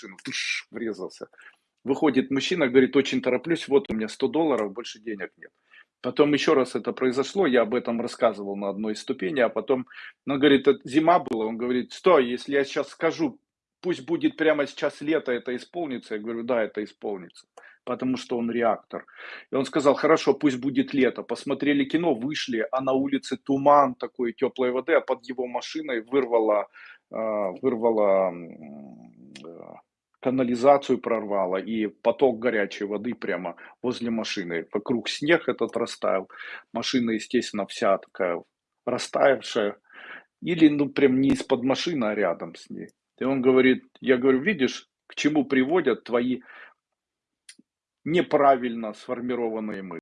машину, туш, врезался. Выходит мужчина, говорит, очень тороплюсь, вот у меня 100 долларов, больше денег нет. Потом еще раз это произошло, я об этом рассказывал на одной из ступеней, а потом, он говорит, это зима была, он говорит, стой, если я сейчас скажу, пусть будет прямо сейчас лето, это исполнится, я говорю, да, это исполнится, потому что он реактор. И он сказал, хорошо, пусть будет лето, посмотрели кино, вышли, а на улице туман такой теплой воды, а под его машиной вырвало, а, вырвало канализацию прорвало, и поток горячей воды прямо возле машины. Вокруг снег этот растаял, машина, естественно, вся такая растаявшая. Или, ну, прям не из-под машины, а рядом с ней. И он говорит, я говорю, видишь, к чему приводят твои неправильно сформированные мысли.